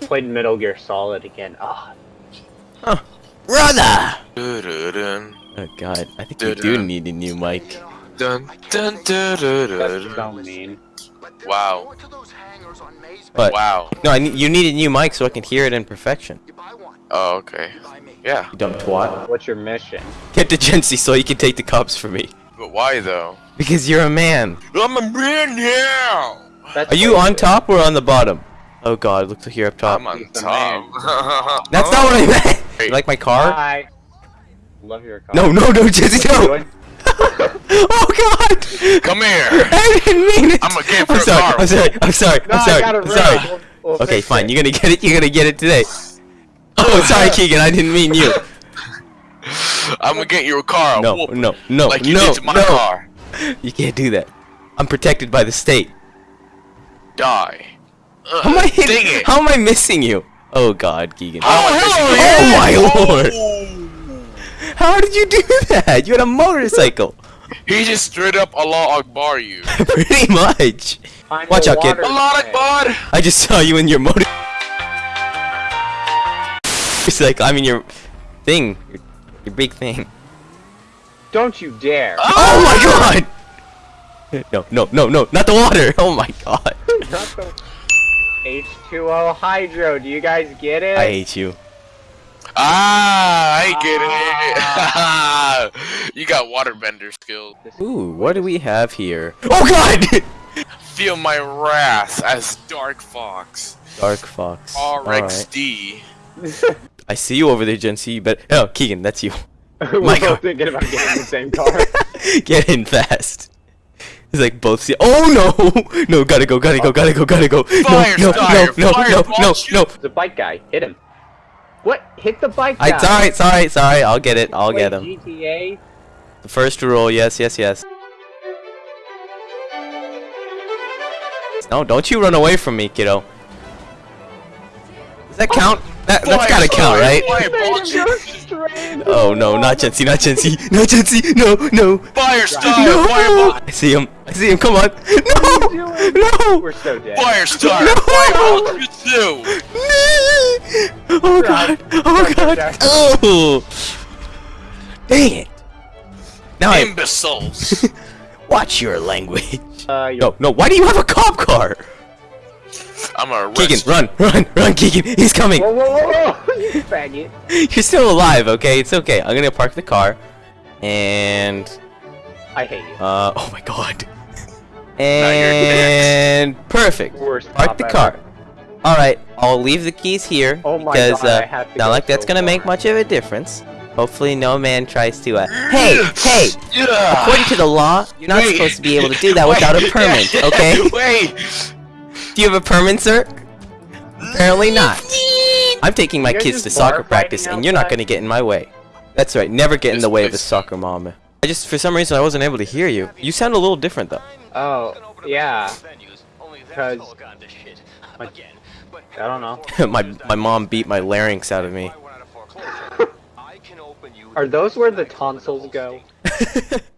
played Metal Gear Solid again. Ah, Brother! Oh god, I think we do need a new mic. dun, dun, dun, dun, that's dun. so mean. Wow. But Wow. no, I you need a new mic so I can hear it in perfection. Oh, okay. Yeah. You dumb twat. What's your mission? Get to Gency so you can take the cops for me. But why though? Because you're a man. I'm a man now. That's Are you on top or on the bottom? Oh god, looks like you're up top. I'm on top. That's not what I meant! You like my car? Hi. Love your car. No, no, no, Jesse, What are you no! doing? oh god! Come here. I didn't mean it! I'ma get I'm for a sorry, car. I'm sorry, I'm sorry, No, I'm sorry, I got it I'm sorry. We'll- we'll Okay, fine, it. you're gonna get it, you're gonna get it today. Oh, sorry, Keegan, I didn't mean you. I'm gonna get you a car. No, whoop, no, no, Like you no, did to my no. car. You can't do that. I'm protected by the state. Die. Ugh, How am I dang hitting, it. How am I missing you? Oh god, Keegan. Oh, oh, oh my lord! lord! How did you do that? You had a motorcycle. He just straight up Allah Akbar you. Pretty much. Find Watch out, kid. water Allah. Akbar. I just saw you in your motor. It's like I mean your thing, your, your big thing. Don't you dare. Oh, oh my god! No, no, no, no, not the water! Oh my god! Not the H2O Hydro. Do you guys get it? I hate you. Ah, I get it. you got waterbender skills. Ooh, what do we have here? Oh god! Feel my wrath as Dark Fox. Dark Fox. RXD. Alright. I see you over there, Gen C, but oh, Keegan, that's you. We're My both God. thinking about getting the same car. Get in fast. It's like both see. Oh no! No, gotta go, gotta go, gotta go, gotta go. No, Fire no, no, starter, no, fire no, ball no, shoot. no. the bike guy. Hit him. What? Hit the bike guy. I sorry, sorry, sorry. I'll get it. I'll Play get him. GTA. The first rule, yes, yes, yes. No, don't you run away from me, kiddo. Does that oh, count? That, that's Fire gotta count, starter, right? Fire ball Made him go shoot. straight into Oh no, not wall. Jency, not Jency, not Jency, no, no, Fire starter. no! Fireball. I see him, I see him, come on! No! No! We're so dead. Fire starter. No. Fireball shoot two. Oh god, oh god, oh! Dang it! Now I, Imbeciles. watch your language. Uh, you're- No, no, why do you have a cop car? I'm a Keegan, run, run, run, Keegan, he's coming! Whoa, whoa, whoa, whoa! you faggot. You're still alive, okay? It's okay. I'm gonna park the car. And I hate you. uh oh my god. And perfect. Worst Park cop the ever. car. Alright, I'll leave the keys here Oh my because God, I uh have to not go like that's so gonna make much of a difference. Hopefully no man tries to uh Hey, hey! Yeah. According to the law, you're not Wait. supposed to be able to do that without a Wait. permit, okay? Wait. Do you have a permit, sir? Apparently not. I'm taking my You guys kids to soccer practice, and you're not gonna get in my way. That's right. Never get in the way of a soccer mom. I just, for some reason, I wasn't able to hear you. You sound a little different though. Oh, yeah. Because I don't know. my my mom beat my larynx out of me. Are those where the tonsils go?